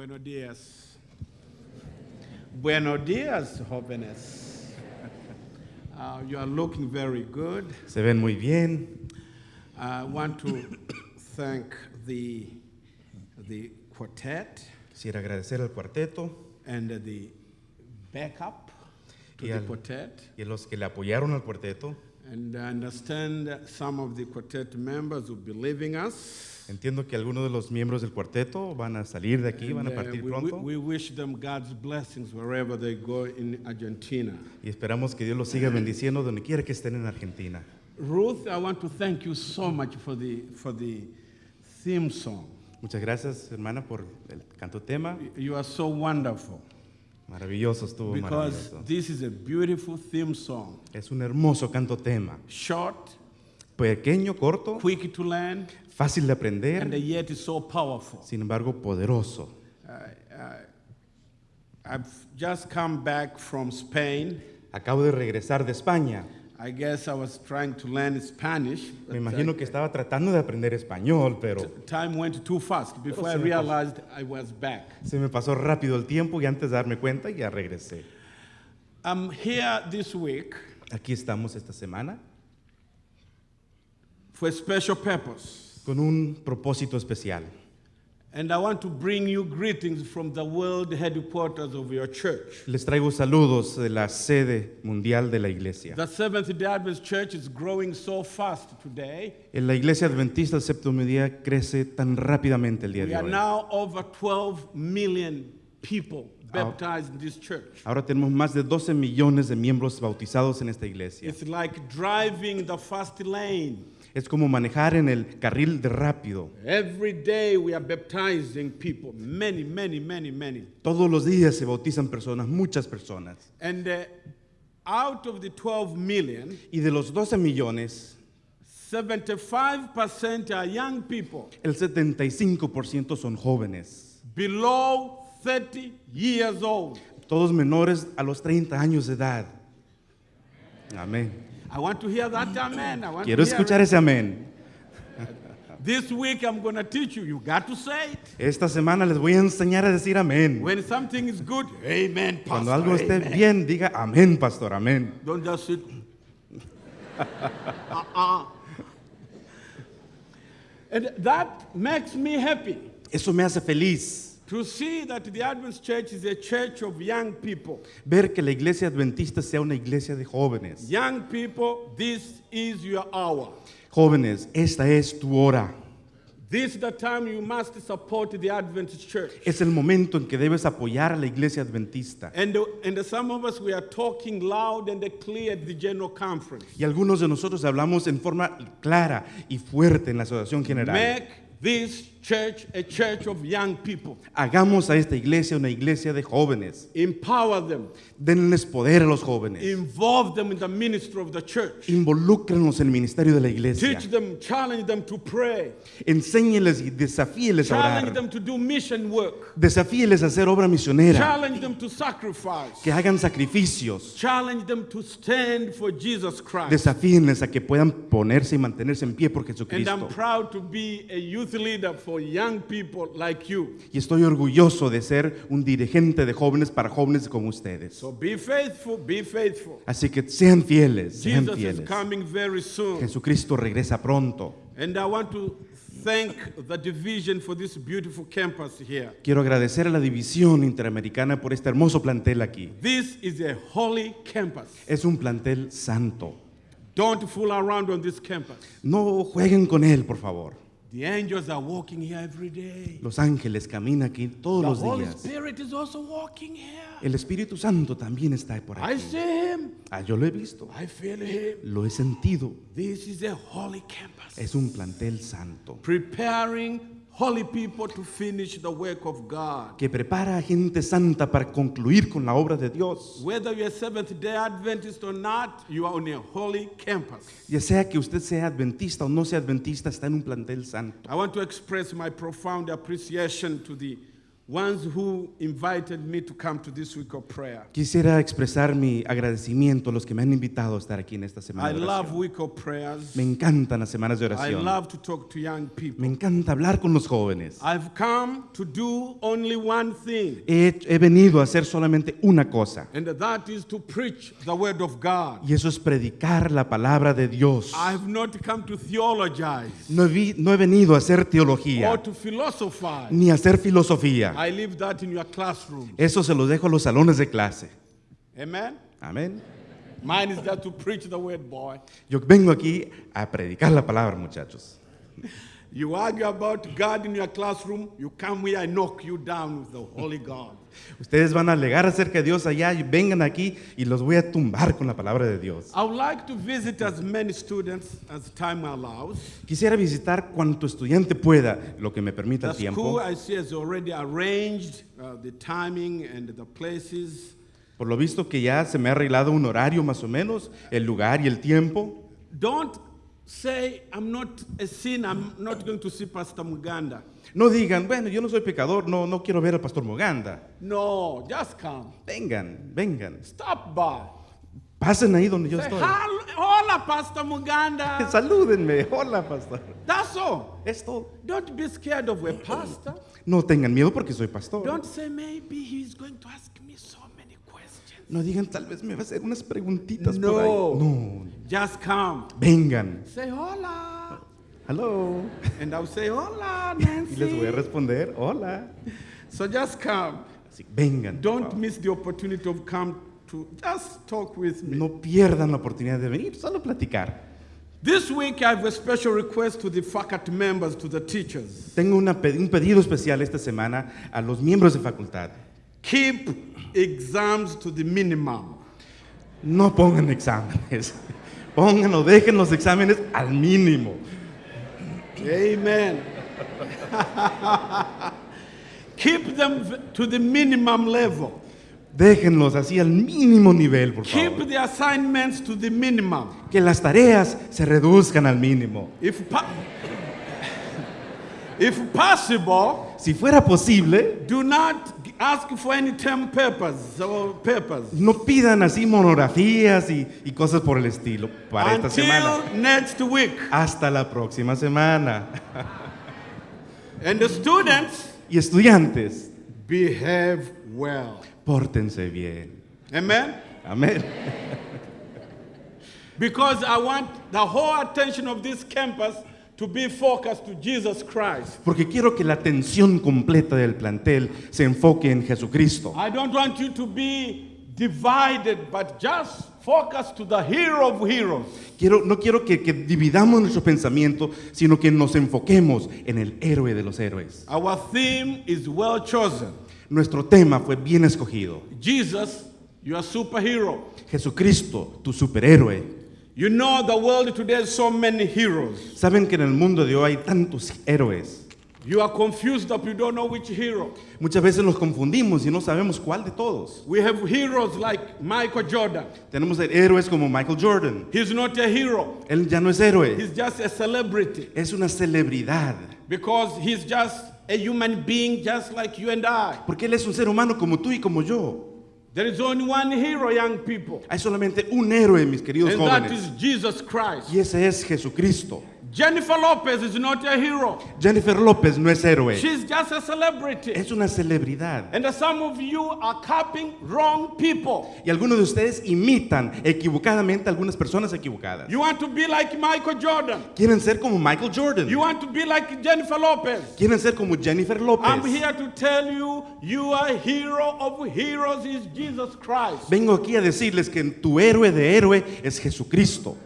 Buenos días. Buenos días, jóvenes. Uh, you are looking very good. Se ven muy bien. I want to thank the, the quartet Quisiera agradecer al cuarteto and the backup to y, the al- quartet. y a los que le apoyaron al cuarteto. And I understand some of the quartet members will be leaving us. Entiendo que algunos de los miembros del cuarteto van a salir de aquí, van a uh, partir we, pronto. we, we wish them God's blessings wherever they go in Argentina. Y esperamos que Dios los siga bendiciendo donde quiera que estén en Argentina. Ruth, I want to thank you so much for the, for the theme song. Muchas gracias, hermana, por el canto tema. You are so wonderful Maravilloso estuvo, because maravilloso. this is a beautiful theme song. Es un hermoso canto tema. Short, Pequeño, corto, quick to learn, fácil de and aprender, yet it's so powerful. sin embargo poderoso. I've just come back from Spain. Acabo de regresar de España. I guess I was trying to learn Spanish. Me uh, imagino que estaba tratando de aprender español, pero Time went too fast before I realized I was back. se me pasó rápido el tiempo y antes de darme cuenta ya regresé. I'm here this week Aquí estamos esta semana for a special purpose. con un propósito especial. And I want to bring you greetings from the world headquarters of your church. Les traigo saludos de la sede mundial de la iglesia. The Seventh day Adventist Church is growing so fast today. En la iglesia adventista del séptimo día crece tan rápidamente el día We de are now over 12 million people baptized in this church. Ahora tenemos más de 12 millones de miembros bautizados en esta iglesia. It's like driving the fast lane. Es como manejar en el carril de rápido. Every day we are baptizing people, many, many, many, many. Todos los días se bautizan personas, muchas personas. And uh, out of the 12 million, Y de los 12 millones, 75% are young people el 75% son jóvenes. below 30 years old. Todos menores a los 30 años de edad. Amén. I want to hear that amen. I want Quiero to hear escuchar ese amén. This week I'm going to teach you. You got to say it. Esta semana les voy a enseñar a decir amén. When something is good, amen, pastor. Cuando algo esté amen. bien, diga amén, pastor, amén. Don't just sit. uh-uh. And that makes me happy Eso me hace feliz. To see that the Adventist Church is a church of young people. Ver que la iglesia adventista sea una iglesia de jóvenes. Young people, this is your hour. Jóvenes, esta es tu hora. This is the time you must support the Adventist Church. Es el momento en que debes apoyar a la iglesia adventista. And, and some of us, we are talking loud and clear at the General Conference. Y algunos de nosotros hablamos en forma clara y fuerte en la asociación general. Make this church a church of young people. Hagamos a esta iglesia una iglesia de jóvenes. Empower them. Denles poder a los jóvenes. Involve them in the ministry of the church. Involúcranos en el ministerio de la iglesia. Teach them, challenge them to pray. Enséñeles y desafíeles a Challenge orar. them to do mission work. Desafíeles a hacer obra misionera. Challenge them to sacrifice. Que hagan sacrificios. Challenge them to stand for Jesus Christ. Desafíenles a que puedan ponerse y mantenerse en pie por And I'm Jesucristo. proud to be a youth leader for young people like you. Y estoy orgulloso de ser un dirigente de jóvenes para jóvenes como ustedes. So be faithful, be faithful. Así que sean fieles, sean Jesus is fieles. coming very soon. Jesucristo regresa pronto. And I want to thank the division for this beautiful campus here. Quiero agradecer a la División Interamericana por este hermoso plantel aquí. This is a holy campus. Es un plantel santo. Don't fool around on this campus. No jueguen con él, por favor. The angels are walking here every day. Los ángeles caminan aquí todos The los Holy días. Spirit is also walking here. El Espíritu Santo también está por I aquí. see him. Ah, yo lo he visto, I feel him. lo he sentido. This is a holy campus. Es un plantel santo, Preparing holy people to finish the work of God. que prepara a gente santa para concluir con la obra de Dios. Whether you're a Seventh day Adventist or not, you are on a holy campus. Ya sea que usted sea adventista o no sea adventista, está en un plantel santo. I want to express my profound appreciation to the ones who invited me to come to this week of prayer. Quisiera expresar mi agradecimiento a los que me han invitado a estar aquí en esta semana I de love oración. week of prayers. Me encantan las semanas de I oración. love to talk to young people. Me encanta hablar con los jóvenes. I've come to do only one thing, He, he venido a hacer solamente una cosa, and that is to preach the word of God. y eso es predicar la palabra de Dios. I have not come to theologize No he, no he venido a hacer or teología to philosophize. ni a hacer filosofía. I leave that in your classroom. Eso se lo dejo a los salones de clase. Amen. Amén. Mine is just to preach the word, boy. Yo vengo aquí a predicar la palabra, muchachos. You argue about God in your classroom, you come here, I knock you down with the Holy God. Ustedes van a alegar acerca de Dios allá y vengan aquí y los voy a tumbar con la palabra de Dios. I would like to visit as many students as time allows. Quisiera visitar cuanto estudiante pueda, lo que me permita The el tiempo. school, I see, has already arranged uh, the timing and the places. Por lo visto que ya se me ha arreglado un horario más o menos, el lugar y el tiempo. Don't say, I'm not a sinner, I'm not going to see Pastor Muganda. No digan, bueno, yo no soy pecador, no, no quiero ver al pastor Moganda. No, just come. Vengan, vengan. Stop by. Pasen ahí donde yo Say, estoy. "Hol- hola, Pastor Muganda. Salúdenme. Hola, pastor. That's all. Es todo. Don't be scared of a pastor. No tengan miedo porque soy pastor. Don't say, maybe he's going to ask No digan, tal vez me va a hacer unas preguntitas No. por ahí. No. Just come. Vengan. Say, hola. Hello. And I'll say, hola, Y les voy a Nancy. responder, hola. So just come. Así, vengan. Don't miss the opportunity of come to just talk with me. No pierdan la oportunidad de venir, solo platicar. This week I have a special request to the faculty members, to the teachers. Tengo una un pedido especial esta semana a los miembros de facultad. Keep exams to the minimum. No pongan exámenes. Pongan o dejen los exámenes al mínimo. Amen. Keep them to the minimum level. Déjenlos así al mínimo nivel, por Keep favor. the assignments to the minimum. Que las tareas se reduzcan al mínimo. If, po- if possible, Si fuera posible, do not ask for any term papers or papers no pidan así monografías y, y cosas por el estilo para esta semana. until next week. Hasta la próxima semana. And the students Y estudiantes, behave well. pórtense bien. Amen. Amén. Because I want the whole attention of this campus to be focused to Jesus Christ. Porque quiero que la atención completa del plantel se enfoque en Jesucristo. I don't want you to be divided, but just focus to the hero of heroes. Quiero, no quiero que, que dividamos nuestro pensamiento, sino que nos enfoquemos en el héroe de los héroes. Our theme is well chosen. Nuestro tema fue bien escogido. Jesus, you are superhero. Jesucristo, tu superhéroe. You know the world today has so many heroes. Saben que en el mundo de hoy hay tantos héroes. You are confused up, you don't know which hero. Muchas veces los confundimos y no sabemos cuál de todos. We have heroes like Michael Jordan. Tenemos héroes como Michael Jordan. He's not a hero, Él ya no es héroe, he's just a celebrity es una celebridad. because he's just a human being just like you and I. Porque Él es un ser humano como tú y como yo. There is only one hero, young people, Hay solamente un héroe, mis queridos and that jóvenes. is Jesus Christ. Y ese es Jesucristo. Jennifer Lopez is not a hero, Jennifer López no es héroe, she's just a celebrity. es una celebridad. And some of you are copying wrong people. Y algunos de ustedes imitan equivocadamente a algunas personas equivocadas. You want to be like Michael Jordan, Quieren ser como Michael Jordan. you want to be like Jennifer Lopez. Quieren ser como Jennifer I'm López. here to tell you, you are hero of heroes is Jesus Christ. Vengo aquí a decirles que tu héroe de héroe es Jesucristo.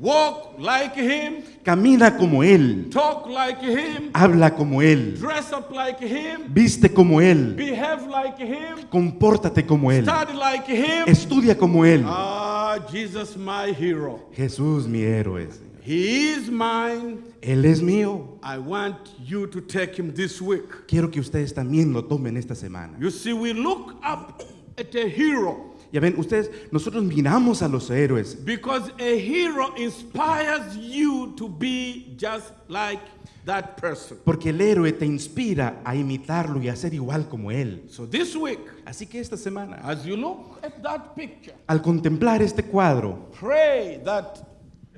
Walk like him, Camina como Él. talk like him, Habla como Él. dress up like him, Viste como Él. behave like him, Compórtate como Él. study like him. Estudia como Él. Ah, Jesus, my hero. Jesús, mi héroe. He is mine. Él es mío. I want you to take him this week. Quiero que ustedes también lo tomen esta semana. You see, we look up at a hero Ya ven, ustedes, nosotros miramos a los héroes because a hero inspires you to be just like that person. porque el héroe te inspira a imitarlo y a ser igual como él. So this week, Así que esta semana, as you look at that picture, al contemplar este cuadro, pray that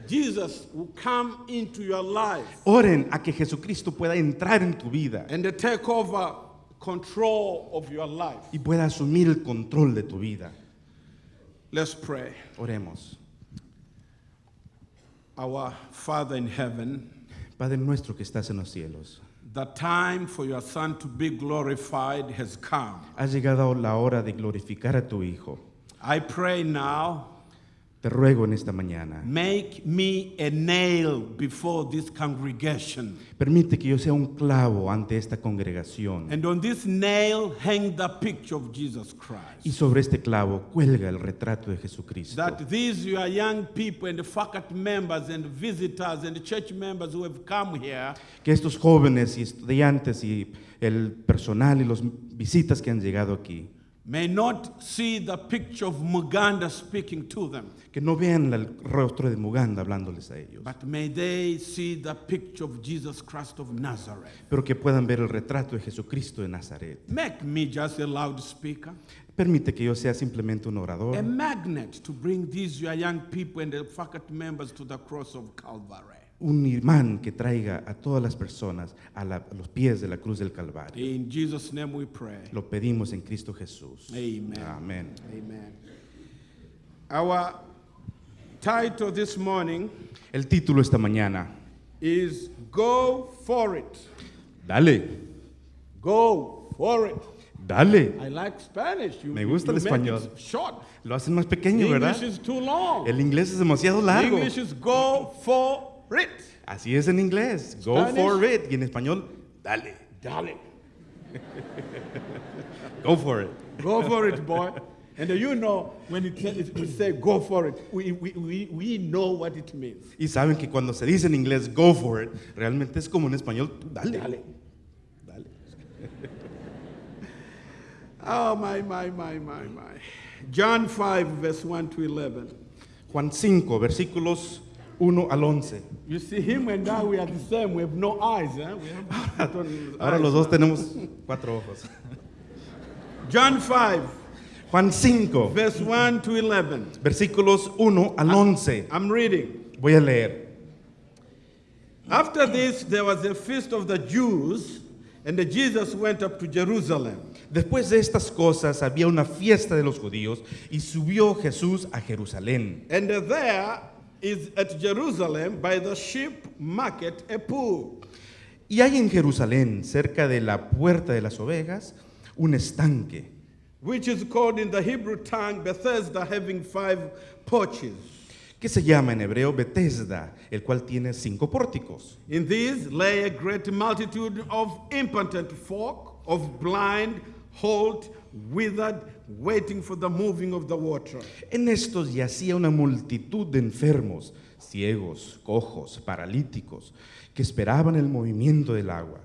Jesus will come into your life oren a que Jesucristo pueda entrar en tu vida and take over control of your life. y pueda asumir el control de tu vida. Let's pray. Oremos. Our Father in heaven, Padre nuestro que estás en los cielos, the time for your Son to be glorified has come. ha llegado la hora de glorificar a tu Hijo. I pray now, Te ruego en esta mañana, make me a nail before this congregation. permite que yo sea un clavo ante esta congregación And on this nail, hang the picture of Jesus y Christ. sobre este clavo cuelga el retrato de Jesucristo. That these your young people and faculty members and visitors and church members who have come here Que estos jóvenes y estudiantes y el personal y los visitas que han llegado aquí, may not see the picture of Muganda speaking to them, que no vean el rostro de Muganda hablándoles a ellos, but may they see the picture of Jesus Christ of Nazareth. pero que puedan ver el retrato de Jesucristo de Nazaret. Make me just a loudspeaker, Permite que yo sea simplemente un orador, a magnet to bring these your young people and the faculty members to the cross of Calvary. Un imán que traiga a todas las personas a, la- a los pies de la cruz del Calvario. In Jesus' name we pray. Lo pedimos en Cristo Jesús. Amen. Amen. Our title this morning El título esta mañana, is Go for It. dale, Go for it. dale. I like Spanish. You, Me gusta you el español. it short. Lo hacen más pequeño, ¿verdad? English is too long. El inglés es demasiado largo. English is go for it. Así es en inglés. Go for it. Y en español, dale. Darling. Go for it. Go for it, boy. And you know, when it, it- we say go for it, we, we, we, we know what it means. Y saben que cuando se dice en inglés go for it, realmente es como en español, dale. Dale. Dale. oh, my, my, my, my, my. John 5, verse 1 to 11. Juan 5, versículos 1 al 11. You see, him and I, we are the same. We have no eyes. We have Ahora eyes. los dos tenemos cuatro ojos. John 5, Juan 5, verse 1 to 11. versículos 1 al 11. I'm reading. Voy a leer. After this, there was a feast of the Jews, and Jesus went up to Jerusalem. Después de estas cosas había una fiesta de los judíos y subió Jesús a Jerusalén. And there is at Jerusalem by the sheep market a pool, Y hay en Jerusalén, cerca de la puerta de las ovejas, un estanque, which is called in the Hebrew tongue Bethesda, having five porches. que se llama en hebreo Bethesda, el cual tiene cinco pórticos. In these lay a great multitude of impotent folk, of blind, halt, withered, waiting for the moving of the water. En estos yacía una multitud de enfermos, ciegos, cojos, paralíticos, que esperaban el movimiento del agua.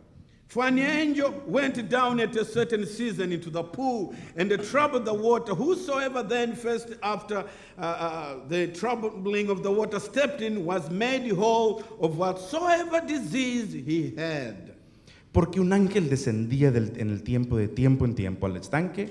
For an angel went down at a certain season into the pool and troubled the water. Whosoever then first after uh, uh, the troubling of the water stepped in was made whole of whatsoever disease he had. Porque un ángel descendía del- en el tiempo de tiempo en tiempo al estanque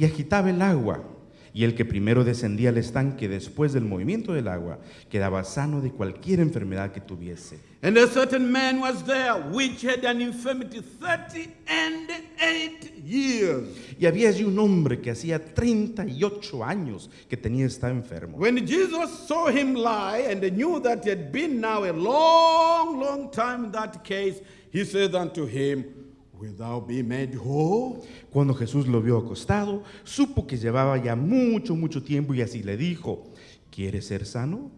y agitaba el agua. Y el que primero descendía al estanque después del movimiento del agua quedaba sano de cualquier enfermedad que tuviese. And a certain man was there which had an infirmity thirty and eight years. Y había allí un hombre que hacía 38 años que tenía estaba enfermo. When Jesus saw him lie and knew that he had been now a long, long time in that case, he said unto him, Will thou be made whole? Cuando Jesús lo vio acostado, supo que llevaba ya mucho, mucho tiempo y así le dijo, ¿quieres ser sano?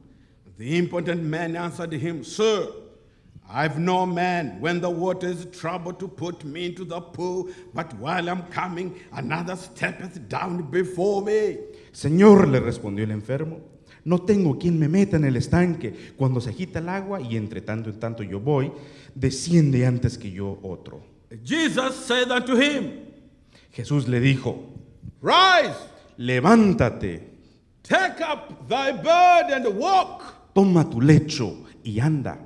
The impotent man answered him, Sir, I've no man when the water is troubled to put me into the pool, but while I'm coming, another steppeth down before me. Señor, le respondió el enfermo, No tengo quien me meta en el estanque. Cuando se agita el agua y entre tanto en tanto yo voy, desciende antes que yo otro. Jesus said unto him, Jesús le dijo, Rise, levántate, take up thy bed and walk. toma tu lecho y anda.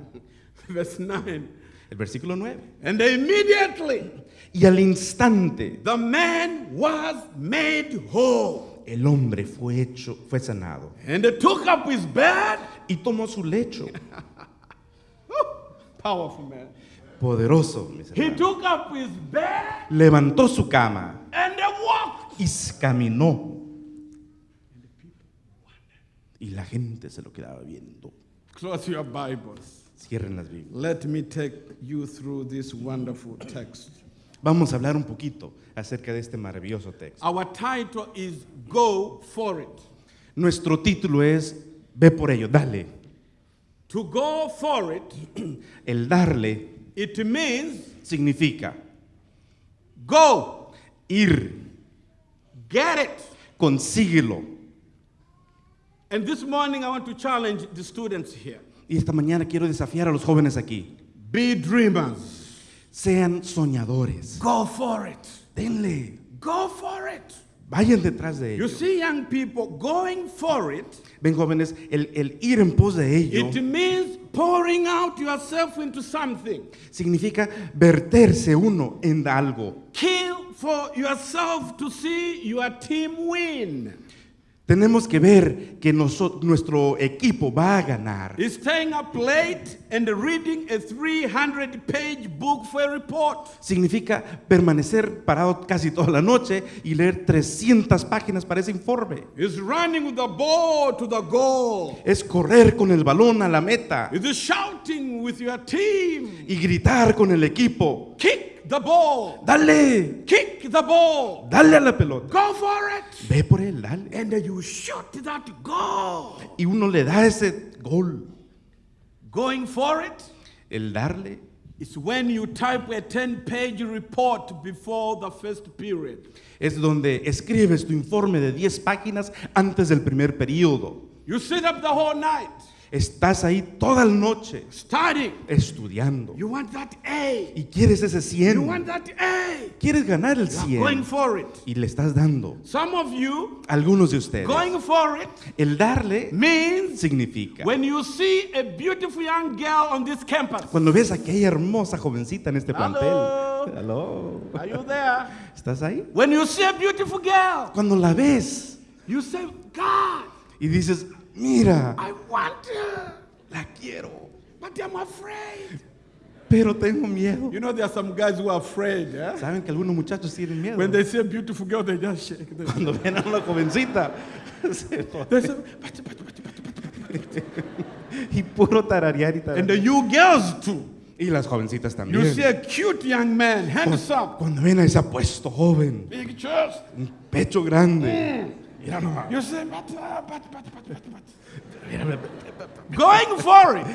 Verse 9. El versículo 9. And immediately Y al instante the man was made whole el hombre fue hecho, fue sanado and took up his bed. y tomó su lecho. Powerful man. Poderoso, mis He hermanos. took up his bed Levantó su cama and walked. y s- caminó. Y la gente se lo quedaba viendo. Close your Bibles. Cierren las Biblias. Let me take you through this wonderful text. Vamos a hablar un poquito acerca de este maravilloso texto. Our title is Go For It. Nuestro título es Ve por ello, dale. To go for it, El darle it means significa go, ir, get it. consíguelo. And this morning I want to challenge the students here. Y esta mañana quiero desafiar a los jóvenes aquí. Be dreamers. Sean soñadores. Go for it. Denle. Go for it. Vayan detrás de You ello. see, young people, going for it, Ven jóvenes, el, el ir en pos de ello it means pouring out yourself into something. significa verterse uno en algo. Kill for yourself to see your team win. Tenemos que ver que noso- nuestro equipo va a ganar. Staying up late and reading a 300 page book for a report. Significa permanecer parado casi toda la noche y leer 300 páginas para ese informe. Is running with the ball to the goal. Es correr con el balón a la meta Is shouting with your team. y gritar con el equipo. Kick the ball. Dale, Kick the ball. dale a la pelota. Go for it. Ve por él, dale. And you shoot that goal. Y uno le da ese gol. Going for it El darle is when you type a 10 page report before the first period. es donde escribes tu informe de 10 páginas antes del primer periodo. You sit up the whole night Estás ahí toda la noche studying. estudiando You want that A. y quieres ese You want 100. that A. Quieres ganar el You are going 100 for it. y le estás dando. Some of you Algunos de ustedes. going for it El darle means significa when you see a beautiful young girl on this campus. cuando ves a aquella hermosa jovencita en este plantel. Hello. Are you there? ¿Estás ahí? When you see a beautiful girl, Cuando la ves you say, God, y dices, mira, I want her, la quiero, but I'm afraid. pero tengo miedo. You know, there are some guys who are afraid. eh? Saben que algunos muchachos tienen miedo. When they see a beautiful girl, they just shake. Cuando ven a una jovencita se joden. they say, "But- but- but- but- but- but-" y puro tararear y and tararear. the you girls too. Y las jovencitas You también. see a cute young man, handsome, Cuando ven a ese apuesto joven, big chest. un pecho grande, mira nomás. You say, but, uh, but, but, but, but, but. Going for it.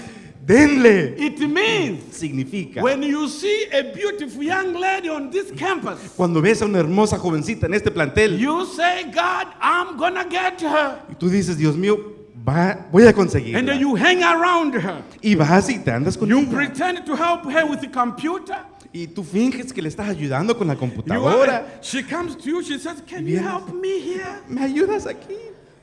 Denle. It means Significa, when you see a beautiful young lady on this campus, cuando ves a una hermosa jovencita en este plantel you say, God, I'm gonna get her. y tú dices, Dios mío, va, voy a And conseguirla. then you hang around her. Y vas y te andas con You ella. pretend to help her with the computer. Y tú finges que le estás ayudando con la computadora. she comes to you, she says, Can you help me here? ¿Me ayudas aquí?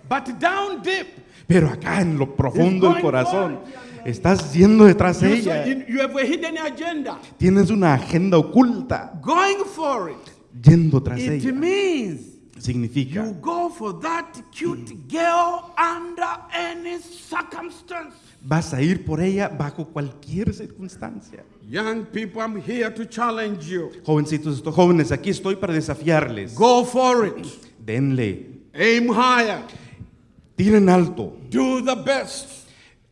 But down deep, Pero acá en lo profundo del corazón, estás yendo detrás de you, ella. you have a hidden agenda. Tienes una agenda oculta Going for it. yendo tras It ella. means Significa, you go for that cute girl under any circumstance. Vas a ir por ella bajo cualquier circunstancia. Young people, I'm here to challenge you. Jovencitos, estos jóvenes, aquí estoy para desafiarles. Go for it. Denle, Aim higher. tiren alto, Do the best.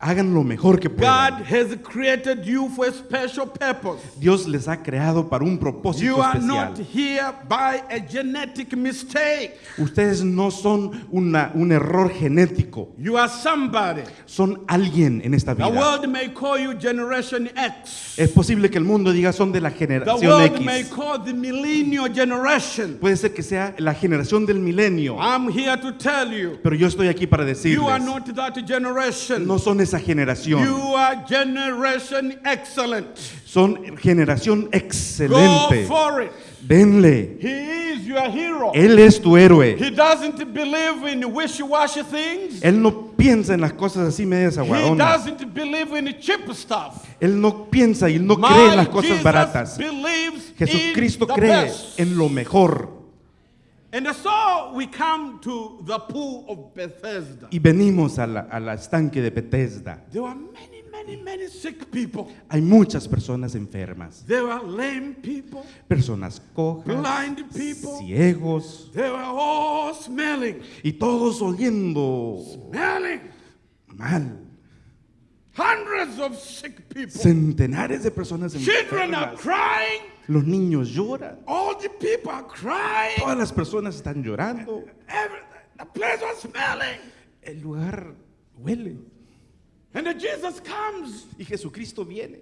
Hagan lo mejor que God puedan. has created you for a special purpose. Dios les ha creado para un propósito You are especial. not here by a genetic mistake. Ustedes no son una- un error genético, You are somebody. son alguien en esta The vida. world may call you Generation X. Es posible que el mundo diga son de la The generación world may X. call the millennial generation. Puede ser que sea la generación del milenio, I'm here to tell you, pero yo estoy aquí para you are decirles, not that generation. no son esa generación, You are generation excellent. son generación Go excelente. for it. Denle, He is your hero. Él es tu héroe. He doesn't believe in wishy-washy things. Él no piensa en las cosas así medias He aguadonas. doesn't believe in cheap stuff. Él no piensa y no My cree en las cosas Jesus baratas. Jesucristo cree best. en lo mejor. Y venimos a la, a la estanque de Bethesda. There were many, many, many sick people. Hay muchas personas enfermas, There were lame people. personas cojas, Blind people. ciegos, They were all smelling, y todos oliendo smelling. mal. Hundreds of sick people. Centenares de personas Children are enfermas. crying. Los niños lloran. All the people are crying. Todas las personas están llorando. Every, the place was smelling. El lugar huele. And then Jesus comes. Y Jesucristo viene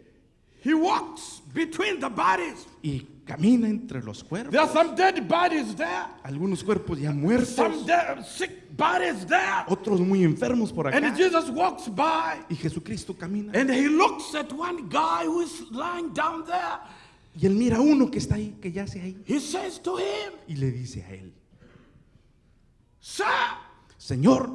He walks between the bodies. y camina entre los There are cuerpos. some dead bodies there. Algunos cuerpos ya muertos, Some dead, sick bodies there. otros muy enfermos por acá. And Jesus walks by. Y Jesucristo camina. And he looks at one guy who is lying down there. Y él mira a uno que está ahí, que yace ahí. He says to him, Y le dice a él, Sir, Señor,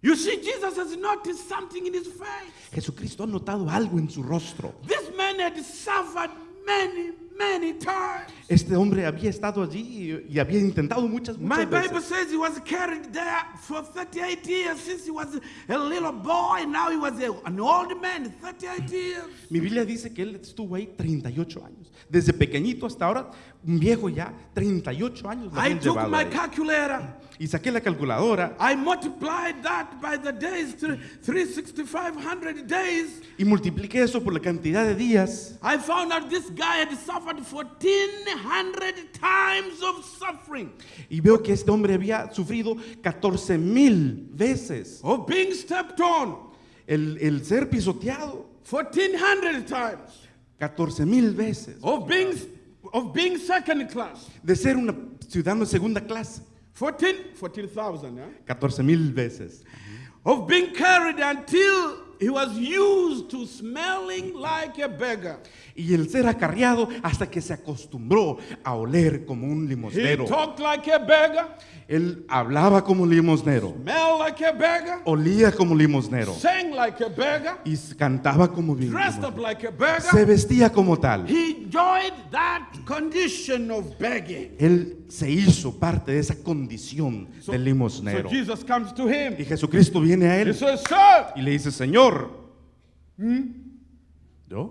you see, Jesus has noticed something in his face. Jesucristo ha notado algo en su rostro. This man had suffered many, many times. Este hombre había estado allí y, y había intentado muchas, My muchas Bible veces. says he was carried there for 38 years since he was a little boy. Now he was a, an old man, 38 years. Mi Biblia dice que él estuvo ahí 38 años. Desde pequeñito hasta ahora, un viejo ya, 38 años. lo I habían took llevado my ahí. calculator. Y saqué la calculadora I multiplied that by the days, thr- 3,6,500 days. y multipliqué eso por la cantidad de días. I found out this guy had suffered 1,400 times of suffering, Y veo que este hombre había sufrido 14 mil veces of being stepped on, el, el ser pisoteado. 1,400 times, 14 mil veces. of being, of being second class, De ser una ciudadano de segunda clase. 14 14,000, yeah? 14 mil veces. of being carried until he was used to smelling like a beggar. Y el ser acarreado hasta que se acostumbró a oler como un He limosnero. talked like a beggar, Él hablaba como limosnero, smelled like a beggar, olía como limosnero sang like a beggar, y cantaba como bi- dressed up limosnero. like a Se beggar. vestía como tal. He enjoyed that condition of begging. Él se hizo parte de esa condición So- del So limosnero. Jesus comes to him. Y Jesucristo viene a He él says, Sir, y le dice, Señor, ¿yo?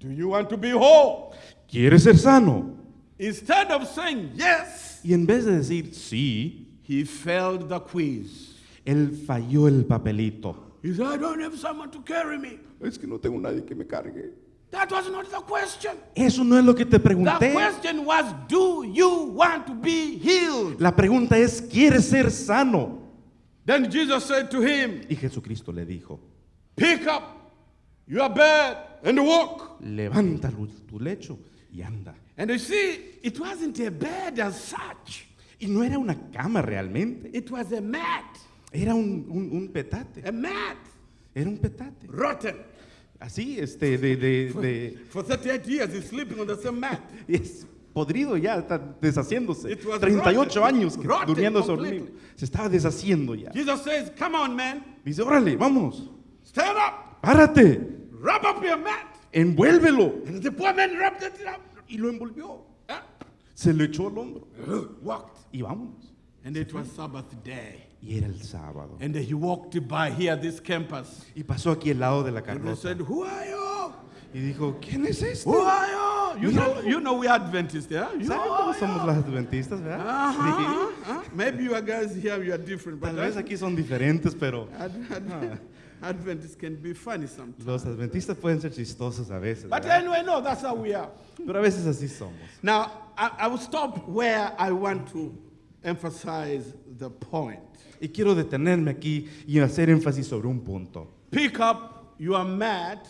do you want to be whole? ¿Quieres ser sano? Instead of saying yes, Y en vez de decir sí, he failed the quiz. él falló el papelito. He said, I don't have someone to carry me. Es que no tengo nadie que me cargue. That was not the question. Eso no es lo que te The pregunté. question was, Do you want to be healed? La pregunta es, ¿quieres ser sano? Then Jesus said to him, Y Jesucristo le dijo, Pick up your bed and walk. levanta tu lecho y anda. And you see, it wasn't a bed as such, Y no era una cama realmente, it was a mat. era un, un- un petate, A mat, era un petate. rotten. Así, este, de, de, de- For 38 years, he's sleeping on the same mat. es podrido ya, está deshaciéndose. It was 38 rotten, años que durmiendo completely. dormido. Se estaba deshaciendo ya. Jesus says, Come on, man, Dice, órale, vamos, stand up, párate, wrap up your mat. envuélvelo. And the poor man wrapped it up, Y lo envolvió. uh, Se lo echó al hombro. walked. Y vámonos. And it was Sabbath day. Y era el sábado. And he walked by here, this campus. Y pasó aquí al lado de la And he carroza. said, Who are you? Y dijo, ¿quién es este? Who are you? You know, you know we are Adventists, yeah? You ¿Saben cómo somos los adventistas, verdad? Uh-huh, Sí. uh-huh. Maybe you guys here, you are different, but Tal vez aquí son diferentes, pero Adventists can be funny sometimes. Los adventistas pueden ser chistosos a veces, But ¿verdad? anyway, no, that's how we are. pero a veces así somos. Now, I, I will stop where I want to emphasize the point. Y quiero detenerme aquí y hacer énfasis sobre un punto. Pick up your mat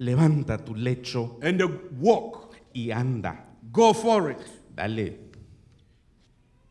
Levanta tu lecho and uh, walk. y anda. Go for it. Dale,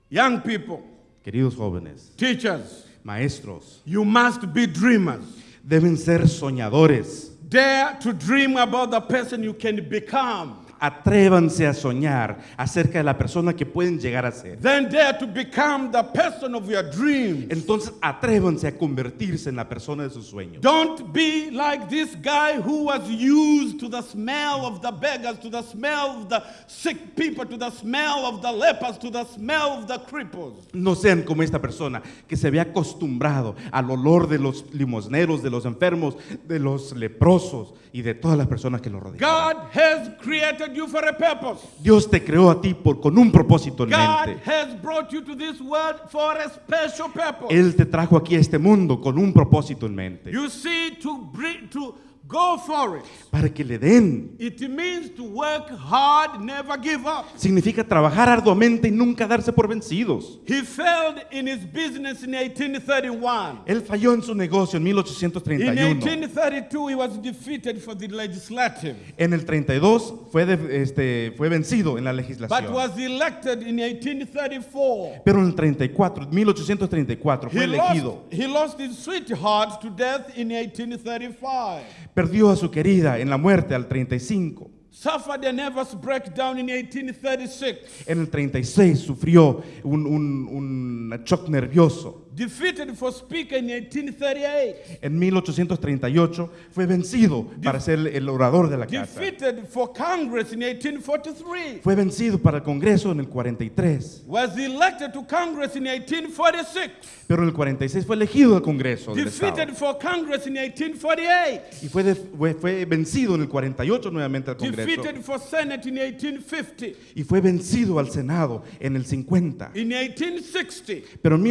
Young people, queridos jóvenes, teachers, maestros, you must be dreamers. Deben ser soñadores. Dare to dream about the person you can become. Atrévanse a soñar acerca de la persona que pueden llegar a ser. Then dare to become the person of your dreams. Entonces atrévanse a convertirse en la persona de sus sueños. Don't be like this guy who was used to the smell of the beggars, to the smell of the sick people, to the smell of the lepers, to the smell of the cripples. No sean como esta persona que se ve acostumbrado al olor de los limosneros, de los enfermos, de los leprosos y de todas las personas que lo rodean. God has created you for a purpose. Dios te creó a ti por, con un propósito en God mente. has brought you to this world for a special purpose. Él te trajo aquí a este mundo con un propósito en mente. You see, to bring, to go for it. Para que le den. It means to work hard, never give up. Significa trabajar arduamente y nunca darse por vencidos. He failed in his business in 1831. Él falló en su negocio en In 1831. 1832, he was defeated for the legislative, En el 32 fue, de- este, fue vencido en la but legislación. was elected in 1834. Pero en el 34, 1834 fue He elegido. lost, he lost his sweetheart to death in 1835. Perdió a su querida en la muerte al 35. Suffered a nervous breakdown in 1836. En el 36 sufrió un, un, un shock nervioso. Defeated for Speaker in 1838. En 1838 fue vencido para ser el orador de la casa. Defeated for Congress in 1843. Fue vencido para el Congreso en el 43. Was elected to Congress in 1846. Pero en el 46 fue elegido al Congreso del Estado. Defeated for Congress in 1848. Y fue, de- fue, fue vencido en el 48 nuevamente al Congreso. Defeated for Senate in 1850. Y fue vencido al Senado en el 50. In 1860, Pero en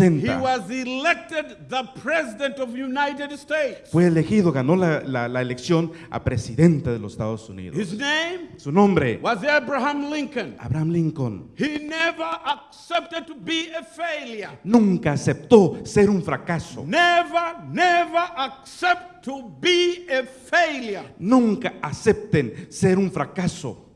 he 1860 was elected the President of United States. fue elegido, ganó la, la- la elección a presidente de los Estados Unidos. His name Su nombre, was Abraham Lincoln. Abraham Lincoln. He never accepted to be a failure. Nunca aceptó ser un fracaso. Never, never accept to be a failure. Nunca acepten ser un fracaso.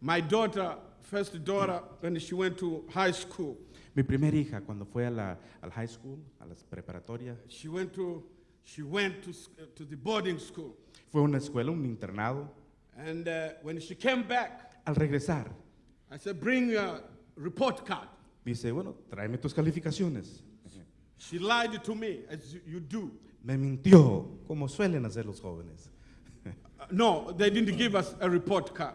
My daughter, first daughter, when she went to high school, Mi primera hija, cuando fue a la, al high school, a la preparatoria, she went to she went to, to the boarding school, fue a una escuela, un internado. and uh, when she came back, Al regresar, I said, "Bring your report card." dice, bueno, tráeme tus calificaciones. She lied to me, as you- you do. Me mintió, como suelen hacer los jóvenes. Uh, no, they didn't give us a report card.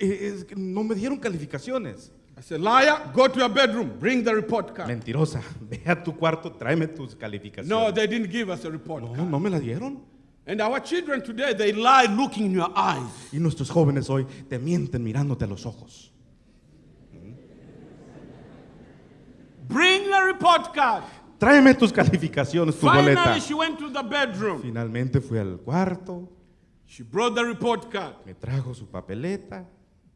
Eh, es no me dieron calificaciones. I said, "Liar, go to your bedroom, bring the report card." Mentirosa, ve a tu cuarto, tráeme tus calificaciones. No, they didn't give us a report no, card. no me la dieron. And our children today, they lie looking in your eyes. Y nuestros jóvenes hoy te mienten mirándote a los ojos. Bring the report card. Tráeme tus calificaciones, tu boleta. Finally, she went to the bedroom. Finalmente fui al cuarto, She brought the report card. me trajo su papeleta.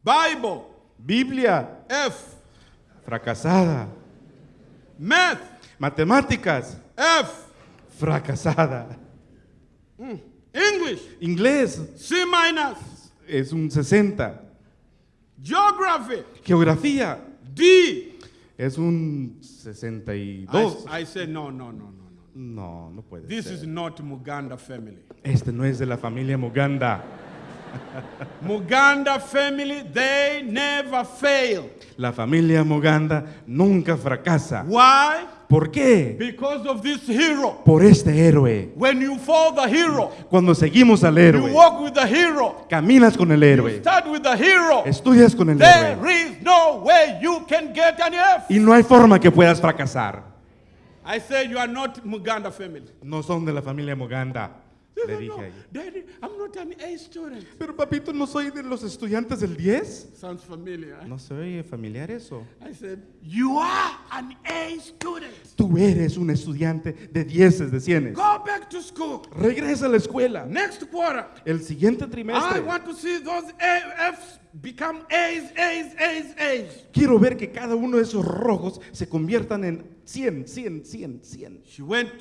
Bible, Biblia, F. fracasada. Math, Matemáticas, F. fracasada. English, Inglés C minus. es un 60. Geography, Geografía D. es un I, 62. I said, no, no, no, no, no. No, puede This ser. is not Muganda family. Este no es de la familia Muganda. Muganda family, they never fail. La familia Muganda nunca fracasa. Why? ¿Por qué? Because of this hero. Por este héroe. When you follow the hero, Cuando seguimos al you héroe, walk with the hero, caminas con el you héroe, start with the hero, estudias con el there héroe is no way you can get an F. y no hay forma que puedas fracasar. I say you are not Muganda family. No son de la familia Muganda. Le said, dije no, ella. Daddy, I'm not an A student. Pero papito, ¿no soy de los estudiantes del 10? Sounds familiar. ¿No se oye familiar eso? I said, You are an A student. Tú eres un estudiante de 10 de 100. Go back to school. Regresa a la escuela. Next quarter, El siguiente I trimestre. want to see those A- Fs become A's, A's, A's, A's. Quiero ver que cada uno de esos rojos se conviertan en 100, 100, 100, 100. She went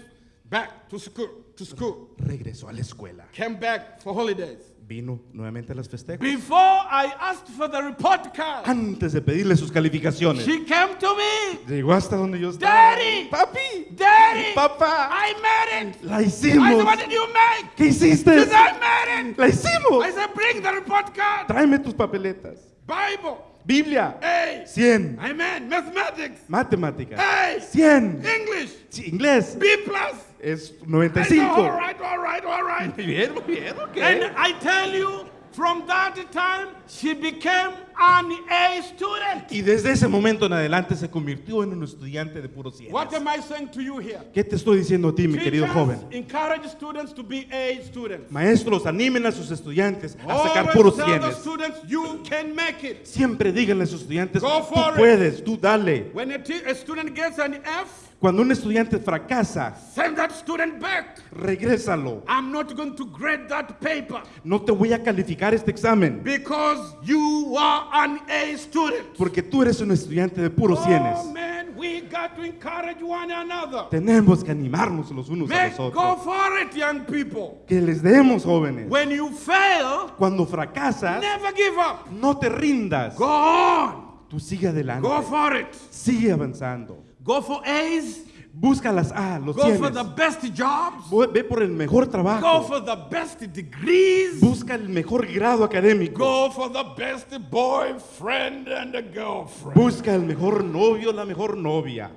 back to school, to school, Regresó a la escuela. came back for holidays. Vino nuevamente a las festejos. Before I asked for the report card, Antes de pedirle sus calificaciones. she came to me. Llegó hasta donde yo estaba. Daddy! Papi, Daddy, papá, I made it. la I hicimos. said, What did you make? ¿Qué hiciste? She said, I made it. La hicimos. I said, Bring the report card. Tráeme tus papeletas. Bible, Biblia, A. 100. Amen. Mathematics, Matemáticas, A. 100. English, Sí, Inglés, B plus. es I said, 95. all right, all right, all right. Muy bien, muy bien, ok. And I tell you, from that time, she became an A student. Y desde ese momento en adelante se convirtió en un estudiante de puro 100. What am I saying to you here? ¿Qué te estoy diciendo a ti, mi querido joven? encourage students to be A students. Maestros, animen a sus estudiantes a sacar puros 100. students you can make it. Siempre díganle a sus estudiantes, tú it." puedes, tú dale. When a, a student gets an F, Cuando un estudiante fracasa, send that student back. regrésalo. I'm not going to grade that paper No te voy a calificar este examen because you are an A student. porque tú eres un estudiante de puros Oh cienes. man, we got to encourage one another. Tenemos que animarnos los unos a Make, los go otros. for it, young people. Que les demos, jóvenes. When you fail, Cuando fracasas, never give up. no te rindas. Go on. Tú sigue adelante. Go for it. Sigue avanzando. Go for A's. Busca las A, los Go for the best jobs. Ve por el mejor Go trabajo. for the best degrees. Busca el mejor grado académico. Go for the best boyfriend and a girlfriend. Busca el mejor novio, la mejor novia.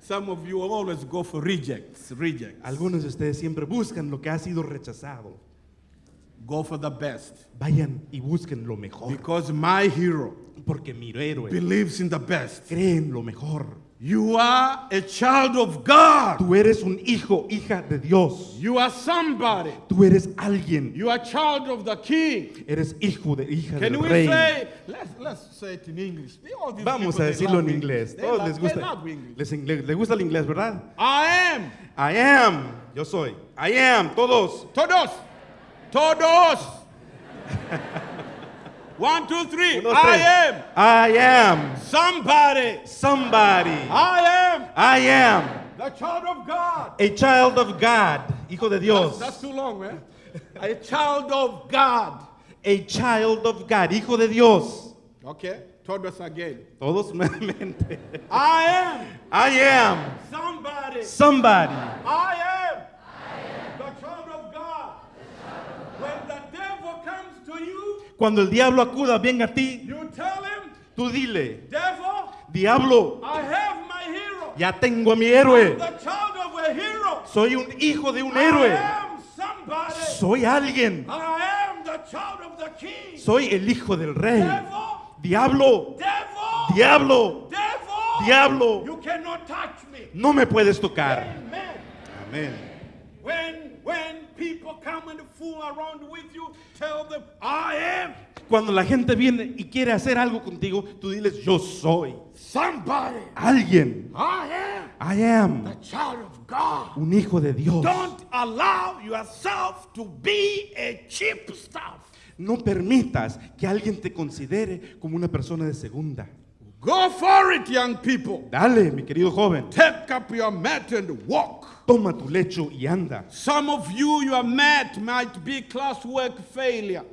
Some of you always go for rejects. Rejects. Algunos de ustedes siempre buscan lo que ha sido rechazado. Go for the best. Vayan y busquen lo mejor. Because my hero Porque mi héroe believes in the best. cree en lo mejor. You are a child of God. Tú eres un hijo, hija de Dios. You are somebody. Tú eres alguien. You are child of the king. Eres hijo de hija Can del we rey. say, let's, let's say it in English. All these Vamos people, a decirlo en inglés. Todos love- les gusta. Les, ingle- les gusta el inglés, ¿verdad? I am. I am. Yo soy. I am. Todos. Todos. Todos. One, two, three. Uno, I am. I am. Somebody. Somebody. I am I am. the child of God. A child of God. Hijo de Dios. That's too long, man. A child of God. A child of God. Hijo de Dios. Okay. Todos again. Todos nuevamente. I am I am. somebody. Somebody. I am the child of God. When the devil comes to you, Cuando el diablo acuda, venga a ti, you tell him, tú dile, devil, diablo, I have my hero. ya tengo a mi I'm héroe. the child of a hero. Soy un hijo de un I héroe. am somebody. Soy alguien. I am the child of the king. Soy el hijo del rey. Devil, Diablo, devil, diablo, devil, diablo, you cannot touch me. no me puedes tocar. Amen. Amén. When when people come and fool around with you, tell them, I am Cuando la gente viene y quiere hacer algo contigo, tú diles, yo soy somebody. alguien. I am I am the child of God. un hijo de Dios. Don't allow yourself to be a cheap stuff. No permitas que alguien te considere como una persona de segunda. Go for it, young people. Dale, mi querido joven. Take up your mat and walk. Toma tu lecho y anda. Some of you, your mat might be classwork failure.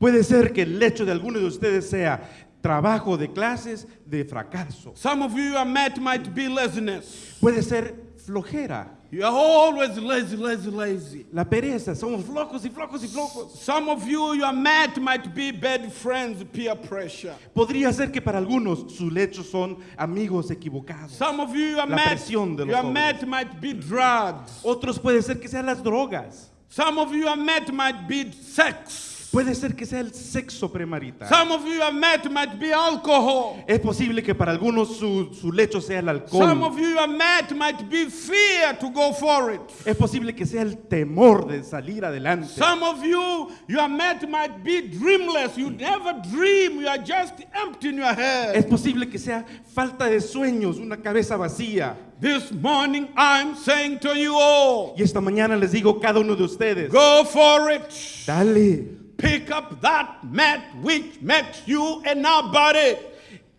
Puede ser que el lecho de algunos de ustedes sea trabajo de clases de fracaso. Some of you, your mat might be laziness. Puede ser flojera, You are always lazy, lazy, lazy. la pereza. Somos flojos y flojos y flojos. Some of you, your mat might be bad friends, peer pressure. Podría ser que para algunos sus lechos son amigos equivocados. Some of you, your La mat, presión de los your mat might be drugs. Otros puede ser que sean las drogas. Some of you, your mat might be sex. Puede ser que sea el sexo premarital. Some of you have met might be alcohol. Es posible que para algunos su, su lecho sea el Some alcohol. of you have met might be fear to go for it. Es posible que sea el temor de salir adelante. Some of you, your met might be dreamless. You never dream. You are just empty in your Es head. posible que sea falta de sueños, una cabeza vacía. This morning, I'm saying to you all, Y esta mañana les digo a cada uno de ustedes, go for it. dale, Pick up that mat which makes you a nobody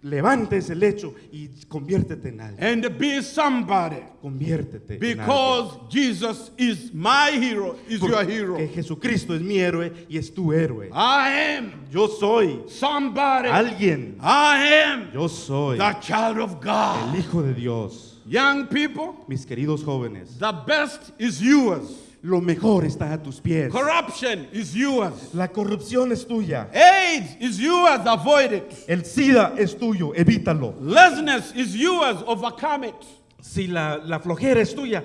levante ese lecho y conviértete en algo. and be somebody. Conviértete en Because Jesus is my hero, is your hero. Que Jesucristo es mi héroe y es tu héroe. I am Yo soy somebody. alguien. I am Yo soy the child of God. el Hijo de Dios. Young people, Mis queridos jóvenes, the best is yours. Lo mejor está a tus pies. Corruption is yours. La corrupción es tuya. AIDS is yours. Avoid it. El SIDA es tuyo, evítalo. Laziness is yours. Overcome it. Si la, la flojera es tuya,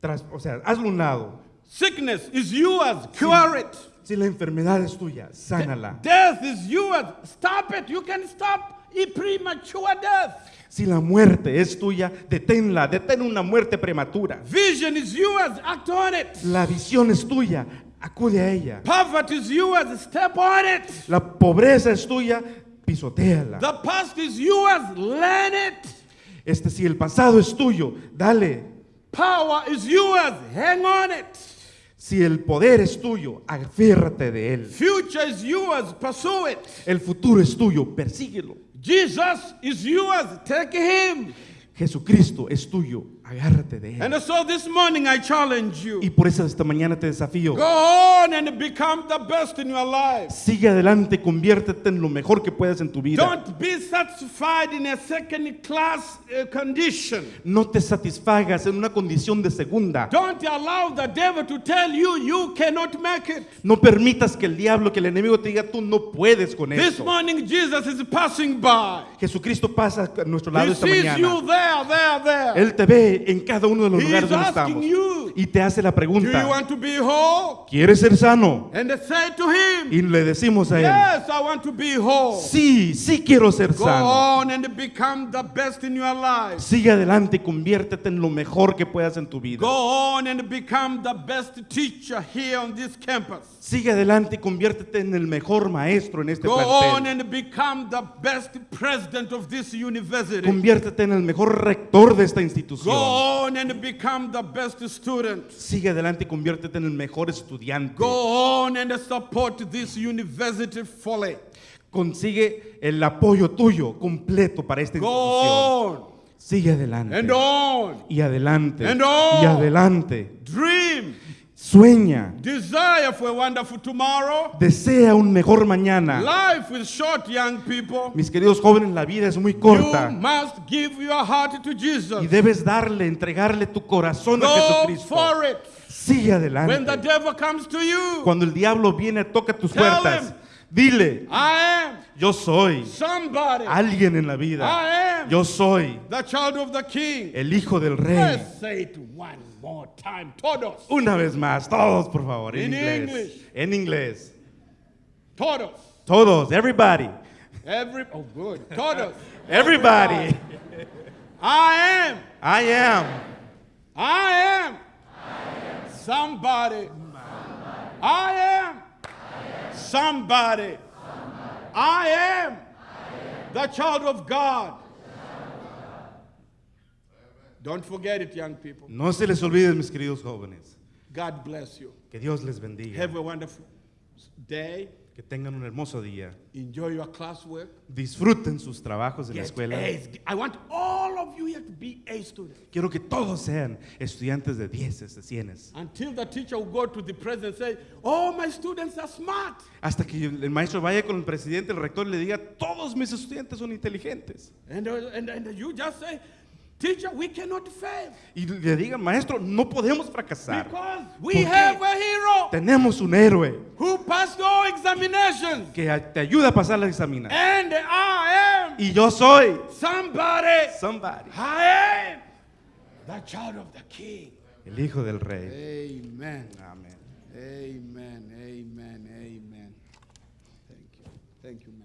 tras- o sea, hazlo un lado. Sickness is yours. Cure it. Si la enfermedad es tuya, sánala. Death is yours. Stop it. You can stop a premature death. Si la muerte es tuya, deténla, detén una muerte prematura. Vision is yours. Act on it. La visión es tuya, acude a ella. Poverty is yours. Step on it. La pobreza es tuya, pisotéala. The past is yours. Learn it. Este, si el pasado es tuyo, dale. Power is yours. Hang on it. Si el poder es tuyo, aférrate de él. Future is yours. Pursue it. El futuro es tuyo, persíguelo. Jesus is yours. Take him. Jesucristo es tuyo, agárrate de él. And so this morning I challenge you. Y por eso esta mañana te desafío. Go on and become the best in your life. Sigue adelante, conviértete en lo mejor que puedas en tu vida. Don't be satisfied in a second class uh, condition. No te satisfagas en una condición de segunda. Don't allow the devil to tell you you cannot make it. No permitas que el diablo, que el enemigo te diga tú no puedes con This eso. morning Jesus is passing by. Jesucristo pasa a nuestro lado He esta sees mañana. you there, there, there. Él te ve en cada uno de los He lugares is donde asking estamos. you, Y te hace la Do you pregunta, want to be whole? ¿quieres ser sano? And they say to him, Y le decimos a él, Yes, I want to be whole. sí, sí quiero ser Go sano. on and become the best in your life. Sigue adelante y conviértete en lo mejor que puedas en tu vida. Go on and become the best teacher here on this campus. Sigue adelante y conviértete en el mejor maestro en este Go on plantel. and become the best president of this university. Conviértete en el mejor rector de esta Go institución. on and become the best student. Sigue adelante y conviértete en el mejor estudiante. Go on and support this university fully. Consigue el apoyo tuyo completo para esta Go institución. on Sigue adelante. and on. Y adelante. And on. Y adelante. Dream. Sueña. Desire for a wonderful tomorrow. Desea un mejor mañana. Life is short, young people. Mis queridos jóvenes, la vida es muy You corta. must give your heart to Y Jesus. debes darle, entregarle tu corazón a Go Jesucristo. for it. Sigue When the adelante. devil comes to you, Cuando el diablo viene, toca tus Tell puertas. him. Dile, I am yo soy somebody. alguien en la vida. I am Yo soy the child of the king. el hijo del rey. Let's say it one more time. Todos. Una vez más, todos por favor, en In inglés. English. En inglés. Todos. Todos, everybody. Every oh good. Todos. Everybody. I am. I am. I am. Somebody. I am. Somebody. I am. The child of God. Don't forget it, young people. No se les olvide, mis queridos jóvenes. God bless you. Que Dios les bendiga. Have a wonderful day. Que tengan un hermoso día. Enjoy your classwork. Disfruten sus trabajos en la escuela. A's. I want all of you here to be A students. Quiero que todos sean estudiantes de 10, de 100. Until the teacher will go to the president and say, Oh, my students are smart. Hasta que el maestro vaya con el presidente, el rector, y le diga, todos mis estudiantes son inteligentes. And, uh, and, and you just say, Teacher, we cannot fail Y le digan, maestro, no podemos fracasar. because we have a hero Tenemos un héroe who passed all examinations. que te ayuda a pasar la examina. And I am Y yo soy somebody. somebody. I am the child of the king. El hijo del rey. Amen. Amén. Amen. Amen. Amen. Thank you, man.